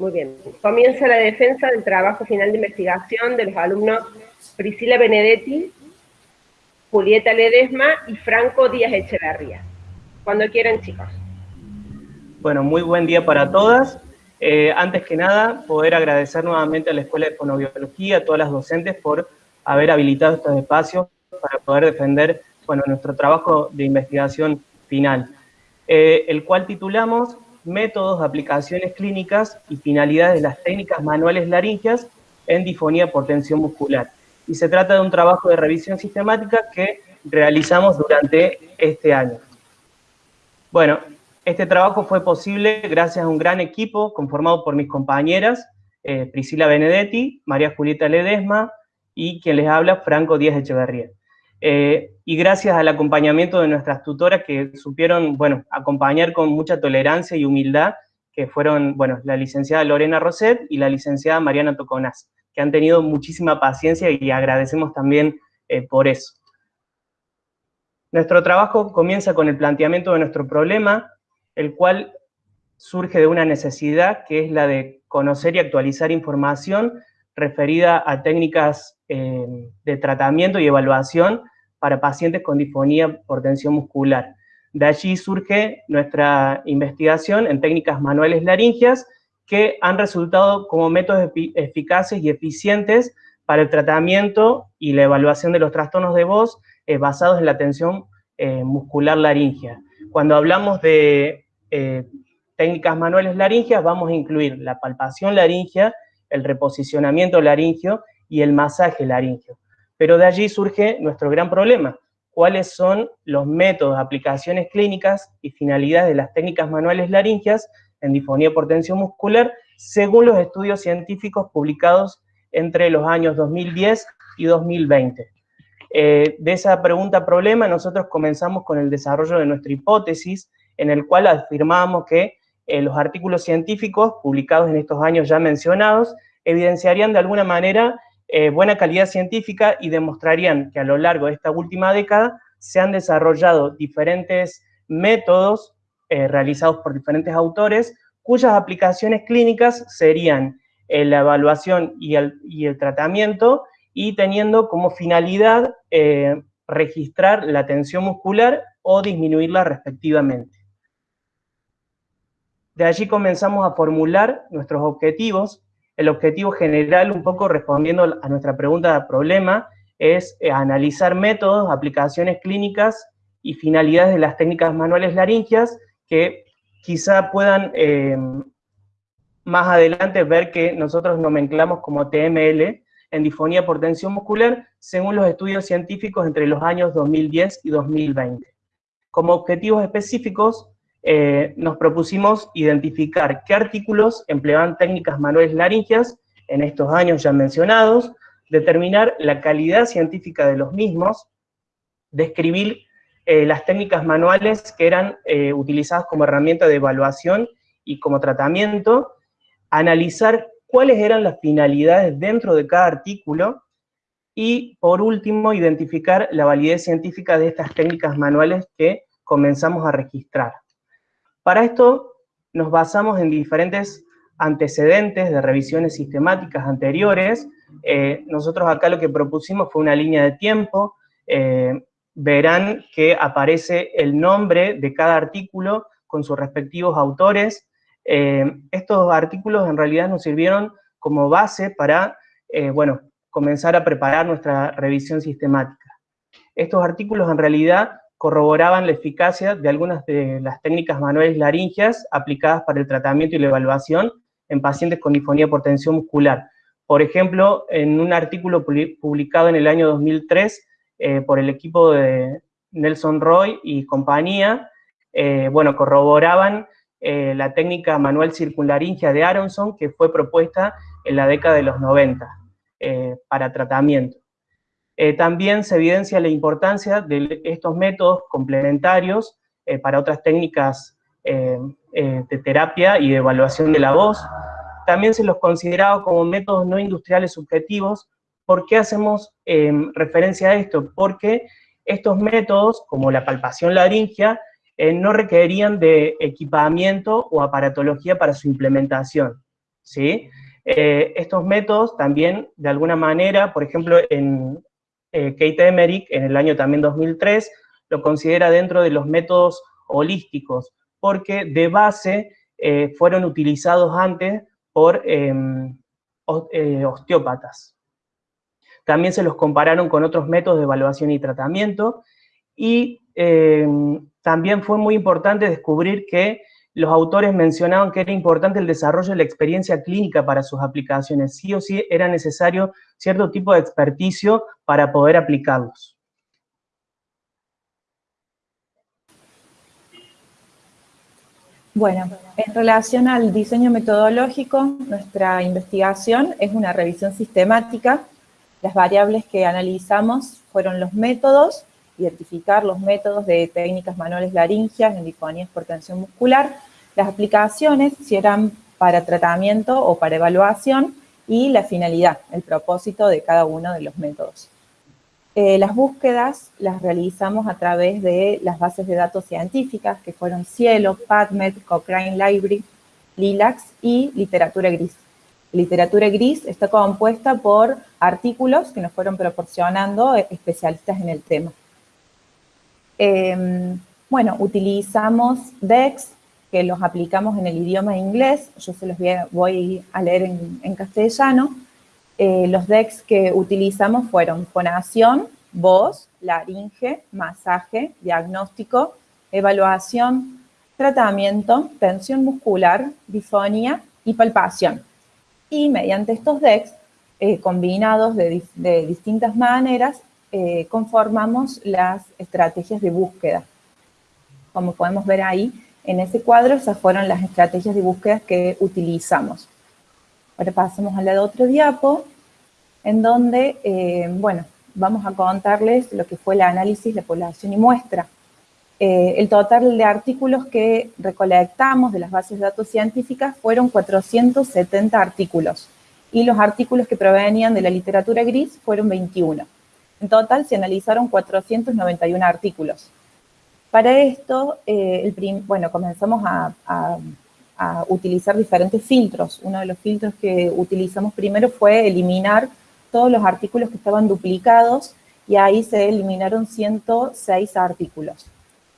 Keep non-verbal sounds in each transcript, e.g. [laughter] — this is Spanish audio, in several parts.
Muy bien. Comienza la defensa del trabajo final de investigación de los alumnos Priscila Benedetti, Julieta Ledesma y Franco Díaz Echeverría. Cuando quieran, chicos. Bueno, muy buen día para todas. Eh, antes que nada, poder agradecer nuevamente a la Escuela de Fonobiología, a todas las docentes por haber habilitado estos espacios para poder defender bueno, nuestro trabajo de investigación final, eh, el cual titulamos Métodos, aplicaciones clínicas y finalidades de las técnicas manuales laringias en difonía por tensión muscular. Y se trata de un trabajo de revisión sistemática que realizamos durante este año. Bueno, este trabajo fue posible gracias a un gran equipo conformado por mis compañeras, eh, Priscila Benedetti, María Julieta Ledesma y quien les habla, Franco Díaz Echeverría. Eh, y gracias al acompañamiento de nuestras tutoras que supieron, bueno, acompañar con mucha tolerancia y humildad, que fueron, bueno, la licenciada Lorena Roset y la licenciada Mariana Toconaz, que han tenido muchísima paciencia y agradecemos también eh, por eso. Nuestro trabajo comienza con el planteamiento de nuestro problema, el cual surge de una necesidad que es la de conocer y actualizar información referida a técnicas eh, de tratamiento y evaluación para pacientes con disfonía por tensión muscular. De allí surge nuestra investigación en técnicas manuales laringias que han resultado como métodos eficaces y eficientes para el tratamiento y la evaluación de los trastornos de voz eh, basados en la tensión eh, muscular laringia. Cuando hablamos de eh, técnicas manuales laringias, vamos a incluir la palpación laringia, el reposicionamiento laringio y el masaje laringio. Pero de allí surge nuestro gran problema. ¿Cuáles son los métodos, aplicaciones clínicas y finalidades de las técnicas manuales laringias en disfonía por tensión muscular según los estudios científicos publicados entre los años 2010 y 2020? Eh, de esa pregunta-problema nosotros comenzamos con el desarrollo de nuestra hipótesis, en el cual afirmábamos que eh, los artículos científicos publicados en estos años ya mencionados evidenciarían de alguna manera eh, buena calidad científica y demostrarían que a lo largo de esta última década se han desarrollado diferentes métodos eh, realizados por diferentes autores cuyas aplicaciones clínicas serían eh, la evaluación y el, tratamiento y teniendo como finalidad registrar la tensión muscular o disminuirla respectivamente. De allí comenzamos a formular nuestros objetivos el objetivo general, un poco respondiendo a nuestra pregunta de problema, es eh, analizar métodos, aplicaciones clínicas y finalidades de las técnicas manuales laringias que quizá puedan eh, más adelante ver que nosotros nomenclamos como TML en disfonía por tensión muscular según los estudios científicos entre los años 2010 y 2020. Como objetivos específicos, eh, nos propusimos identificar qué artículos empleaban técnicas manuales laringias en estos años ya mencionados, determinar la calidad científica de los mismos, describir eh, las técnicas manuales que eran eh, utilizadas como herramienta de evaluación y como tratamiento, analizar cuáles eran las finalidades dentro de cada artículo, y por último, identificar la validez científica de estas técnicas manuales que comenzamos a registrar. Para esto nos basamos en diferentes antecedentes de revisiones sistemáticas anteriores. Eh, nosotros acá lo que propusimos fue una línea de tiempo. Eh, verán que aparece el nombre de cada artículo con sus respectivos autores. Eh, estos artículos en realidad nos sirvieron como base para, bueno, comenzar a preparar nuestra revisión sistemática. Estos artículos en realidad corroboraban la eficacia de algunas de las técnicas manuales laringias aplicadas para el tratamiento y la evaluación en pacientes con disfonía por tensión muscular. Por ejemplo, en un artículo publicado en el año 2003 eh, por el equipo de Nelson Roy y compañía, eh, bueno, corroboraban eh, la técnica manual circunlaringia de Aronson que fue propuesta en la década de los 90 para tratamiento. Eh, también se evidencia la importancia de estos métodos complementarios eh, para otras técnicas eh, de terapia y de evaluación de la voz. También se los consideraba como métodos no industriales subjetivos. ¿Por qué hacemos referencia a esto? Porque estos métodos, como la palpación laringia, no requerían de equipamiento o aparatología para su implementación. ¿sí? Estos métodos también, de alguna manera, por ejemplo, en eh, Kate Emerick, en el año también 2003, lo considera dentro de los métodos holísticos, porque de base eh, fueron utilizados antes por em, osteópatas. También se los compararon con otros métodos de evaluación y tratamiento, y em, también fue muy importante descubrir que los autores mencionaban que era importante el desarrollo de la experiencia clínica para sus aplicaciones. Sí o sí era necesario cierto tipo de experticio para poder aplicarlos. Bueno, en relación al diseño metodológico, nuestra investigación es una revisión sistemática. Las variables que analizamos fueron los métodos, identificar los métodos de técnicas manuales laringias en difonías por tensión muscular, las aplicaciones, si eran para tratamiento o para evaluación, y la finalidad, el propósito de cada uno de los métodos. Eh, las búsquedas las realizamos a través de las bases de datos científicas, que fueron Cielo, PubMed, Cochrane Library, Lilacs y Literatura Gris. Literatura Gris está compuesta por artículos que nos fueron proporcionando especialistas en el tema. Em, bueno, utilizamos DEX, que los aplicamos en el idioma inglés, yo se los voy a leer en, castellano. Eh, los DEX que utilizamos fueron fonación, voz, laringe, masaje, diagnóstico, evaluación, tratamiento, tensión muscular, difonía y palpación. Y mediante estos DEX, eh, combinados de, de distintas maneras, eh, conformamos las estrategias de búsqueda. Como podemos ver ahí, en ese cuadro, esas fueron las estrategias de búsqueda que utilizamos. Ahora pasamos al lado otro diapo, en donde, eh, bueno, vamos a contarles lo que fue el análisis de población y muestra. Eh, el total de artículos que recolectamos de las bases de datos científicas fueron 470 artículos, y los artículos que provenían de la literatura gris fueron 21. En total se analizaron 491 artículos. Para esto, eh, bueno, comenzamos a, utilizar diferentes filtros. Uno de los filtros que utilizamos primero fue eliminar todos los artículos que estaban duplicados y ahí se eliminaron 106 artículos.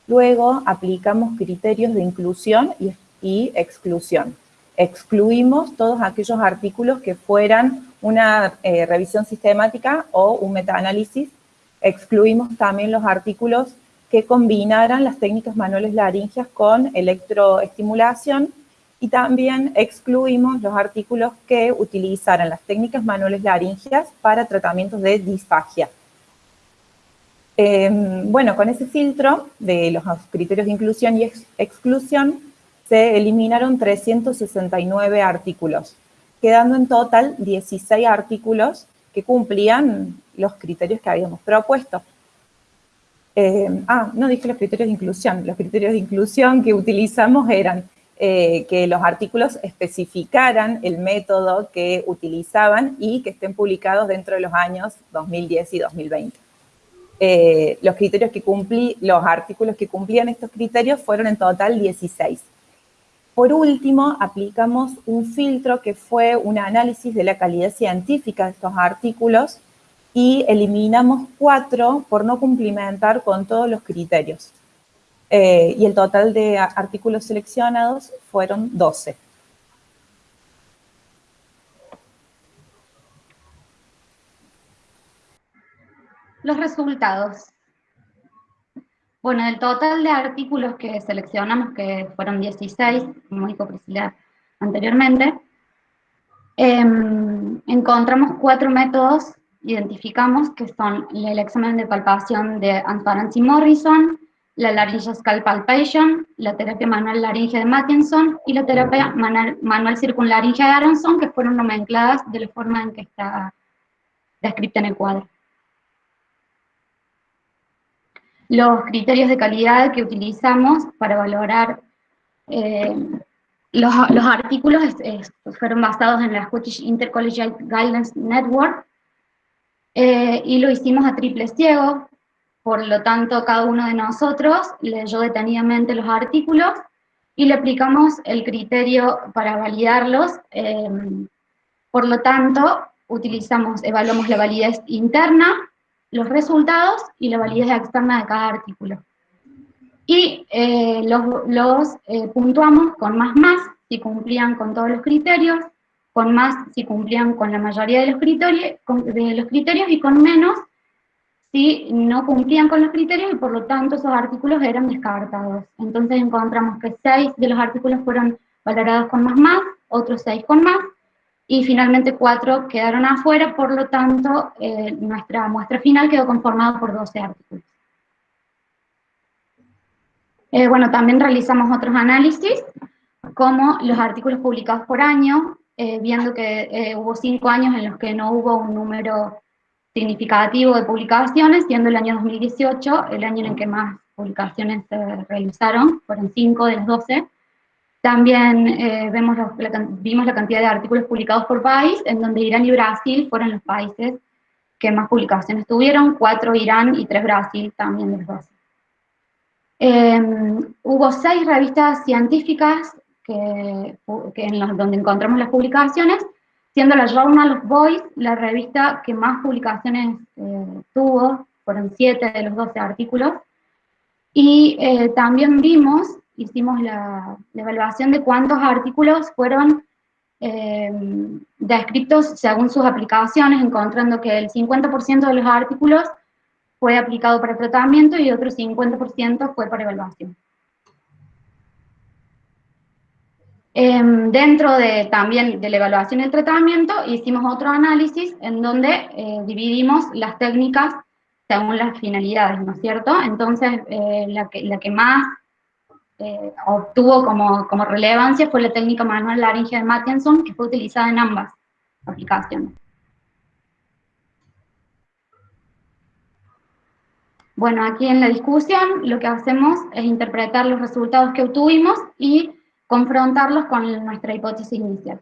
Luego aplicamos criterios de inclusión y exclusión excluimos todos aquellos artículos que fueran una eh, revisión sistemática o un metaanálisis. Excluimos también los artículos que combinaran las técnicas manuales laringias con electroestimulación y también excluimos los artículos que utilizaran las técnicas manuales laringias para tratamientos de disfagia. Em, bueno, con ese filtro de los criterios de inclusión y exclusión, se eliminaron 369 artículos, quedando en total 16 artículos que cumplían los criterios que habíamos propuesto. Eh, ah, no dije los criterios de inclusión. Los criterios de inclusión que utilizamos eran eh, que los artículos especificaran el método que utilizaban y que estén publicados dentro de los años 2010 y 2020. Eh, los criterios que cumplí, los artículos que cumplían estos criterios fueron en total 16. Por último, aplicamos un filtro que fue un análisis de la calidad científica de estos artículos y eliminamos cuatro por no cumplimentar con todos los criterios. Eh, y el total de artículos seleccionados fueron 12. Los resultados. Bueno, el total de artículos que seleccionamos, que fueron 16, como dijo Priscila anteriormente, em, encontramos cuatro métodos, identificamos, que son el examen de palpación de Antorancy Morrison, la laryngeal scalp la terapia manual laringe de Mattinson y la terapia manual, manual circunlaringe de Aronson, que fueron nomencladas de la forma en que está descrita en el cuadro. Los criterios de calidad que utilizamos para valorar eh, los, artículos fueron basados en la Scottish Intercollegiate Guidance Network eh, y lo hicimos a triple ciego, por lo tanto cada uno de nosotros leyó detenidamente los artículos y le aplicamos el criterio para validarlos. Em, por lo tanto, utilizamos, evaluamos la validez interna, los resultados y la validez externa de cada artículo. Y eh, los, eh, puntuamos con más más si cumplían con todos los criterios, con más si cumplían con la mayoría de los criterios, de los criterios y con menos si no cumplían con los criterios y por lo tanto esos artículos eran descartados. Entonces encontramos que seis de los artículos fueron valorados con más más, otros seis con más, y finalmente cuatro quedaron afuera, por lo tanto eh, nuestra muestra final quedó conformada por 12 artículos. Eh, bueno, también realizamos otros análisis, como los artículos publicados por año, eh, viendo que hubo cinco años en los que no hubo un número significativo de publicaciones, siendo el año 2018 el año en el que más publicaciones se realizaron, fueron 5 de los 12. También eh, vemos vimos la cantidad de artículos publicados por país, en donde Irán y Brasil fueron los países que más publicaciones tuvieron, 4 Irán y 3 Brasil también de los 12. Em, hubo 6 revistas científicas que, en los, donde encontramos las publicaciones, siendo la Journal of Boys la revista que más publicaciones eh, tuvo, fueron 7 de los 12 artículos, y eh, también vimos, hicimos la, evaluación de cuántos artículos fueron eh, descritos según sus aplicaciones, encontrando que el 50% de los artículos fue aplicado para tratamiento y otro 50% fue para evaluación. Em, dentro de también de la evaluación y el tratamiento, hicimos otro análisis en donde eh, dividimos las técnicas según las finalidades, ¿no es cierto? Entonces, eh, la, que, la que más eh, obtuvo como, como, relevancia fue la técnica manual laringe de Mattinson, que fue utilizada en ambas aplicaciones. Bueno, aquí en la discusión lo que hacemos es interpretar los resultados que obtuvimos y confrontarlos con nuestra hipótesis inicial.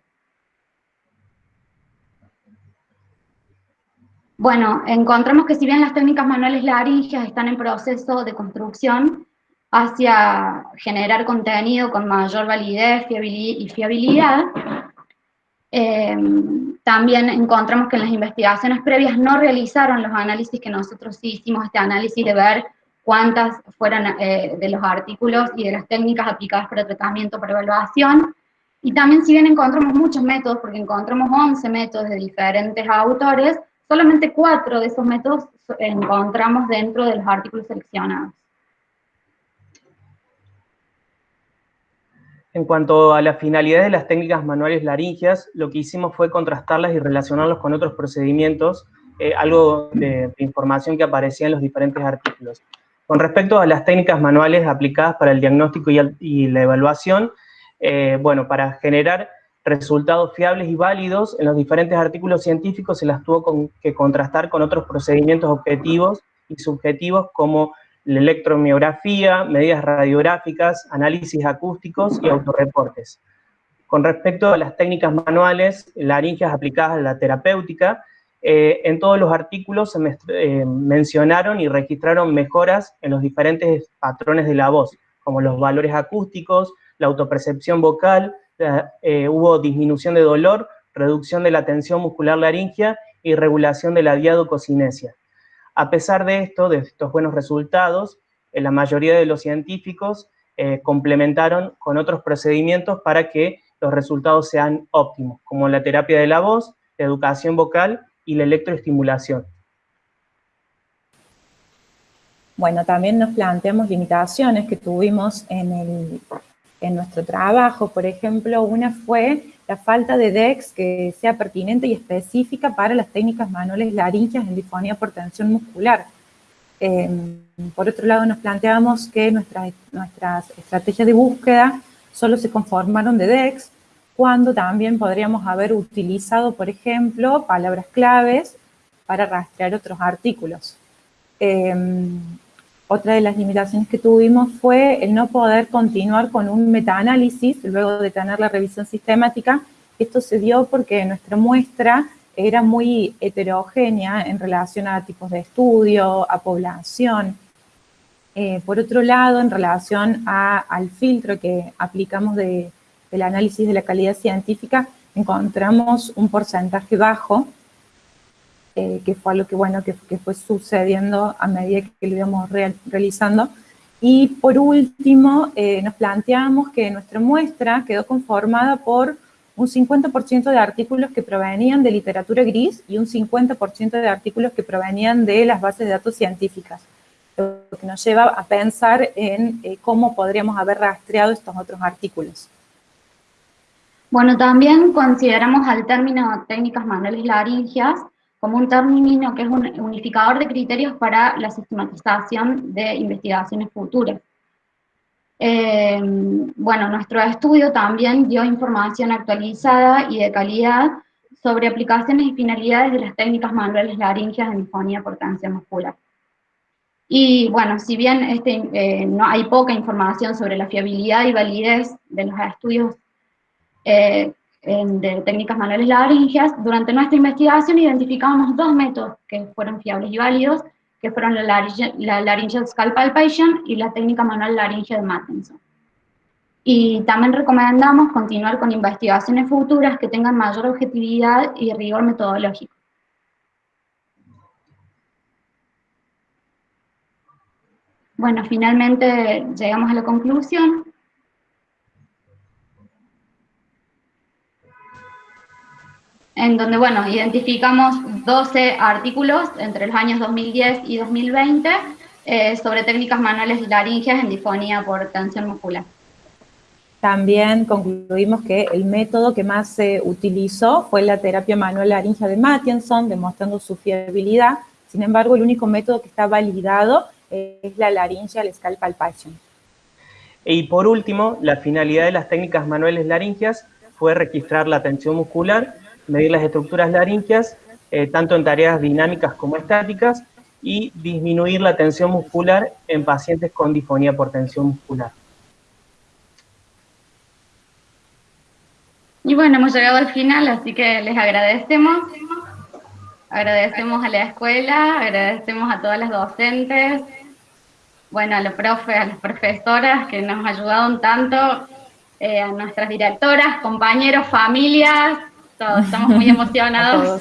Bueno, encontramos que si bien las técnicas manuales laringias están en proceso de construcción hacia generar contenido con mayor validez y fiabilidad, eh, también encontramos que en las investigaciones previas no realizaron los análisis que nosotros hicimos, este análisis de ver cuántas fueron eh, de los artículos y de las técnicas aplicadas para tratamiento, para evaluación. Y también si bien encontramos muchos métodos, porque encontramos 11 métodos de diferentes autores, solamente cuatro de esos métodos encontramos dentro de los artículos seleccionados. En cuanto a la finalidad de las técnicas manuales laringias, lo que hicimos fue contrastarlas y relacionarlos con otros procedimientos, eh, algo de información que aparecía en los diferentes artículos. Con respecto a las técnicas manuales aplicadas para el diagnóstico y, la evaluación, eh, bueno, para generar resultados fiables y válidos, en los diferentes artículos científicos se las tuvo que contrastar con otros procedimientos objetivos y subjetivos como la electromiografía, medidas radiográficas, análisis acústicos y autorreportes. Con respecto a las técnicas manuales, laringias aplicadas a la terapéutica, eh, en todos los artículos se eh, mencionaron y registraron mejoras en los diferentes patrones de la voz, como los valores acústicos, la autopercepción vocal, eh, hubo disminución de dolor, reducción de la tensión muscular laringia y regulación de la diadococinesia. A pesar de esto, de estos buenos resultados, la mayoría de los científicos complementaron con otros procedimientos para que los resultados sean óptimos, como la terapia de la voz, la educación vocal y la electroestimulación. Bueno, también nos planteamos limitaciones que tuvimos en, nuestro trabajo. Por ejemplo, una fue la falta de DEX que sea pertinente y específica para las técnicas manuales laringias en disfonía por tensión muscular. Em, por otro lado, nos planteamos que nuestras, nuestras estrategias de búsqueda solo se conformaron de DEX, cuando también podríamos haber utilizado, por ejemplo, palabras claves para rastrear otros artículos. Em, otra de las limitaciones que tuvimos fue el no poder continuar con un metaanálisis luego de tener la revisión sistemática. Esto se dio porque nuestra muestra era muy heterogénea en relación a tipos de estudio, a población. Eh, por otro lado, en relación al filtro que aplicamos del análisis de la calidad científica, encontramos un porcentaje bajo, eh, que fue algo que, bueno, que, fue sucediendo a medida que lo íbamos realizando. Y por último, eh, nos planteamos que nuestra muestra quedó conformada por un 50% de artículos que provenían de literatura gris y un 50% de artículos que provenían de las bases de datos científicas, lo que nos lleva a pensar en eh, cómo podríamos haber rastreado estos otros artículos. Bueno, también consideramos al término técnicas manuales laringias como un término que es un unificador de criterios para la sistematización de investigaciones futuras. Eh, bueno, nuestro estudio también dio información actualizada y de calidad sobre aplicaciones y finalidades de las técnicas manuales laringias en disfonía por tensión muscular. Y bueno, si bien este, eh, no hay poca información sobre la fiabilidad y validez de los estudios eh, de técnicas manuales laringias, durante nuestra investigación identificamos dos métodos que fueron fiables y válidos, que fueron la, laringe, la laryngeal scalp palpation y la técnica manual laringe de Mattinson. Y también recomendamos continuar con investigaciones futuras que tengan mayor objetividad y rigor metodológico. Bueno, finalmente llegamos a la conclusión. En donde, bueno, identificamos 12 artículos entre los años 2010 y 2020 eh, sobre técnicas manuales laringias en disfonía por tensión muscular. También concluimos que el método que más se utilizó fue la terapia manual laringia de Mattinson, demostrando su fiabilidad. Sin embargo, el único método que está validado es la laringia al scalp palpation. Y por último, la finalidad de las técnicas manuales laringias fue registrar la tensión muscular medir las estructuras laríngeas, eh, tanto en tareas dinámicas como estáticas, y disminuir la tensión muscular en pacientes con disfonía por tensión muscular. Y bueno, hemos llegado al final, así que les agradecemos. Agradecemos a la escuela, agradecemos a todas las docentes, bueno, a los profes, a las profesoras que nos ayudaron tanto, eh, a nuestras directoras, compañeros, familias, todos estamos muy [laughs] emocionados.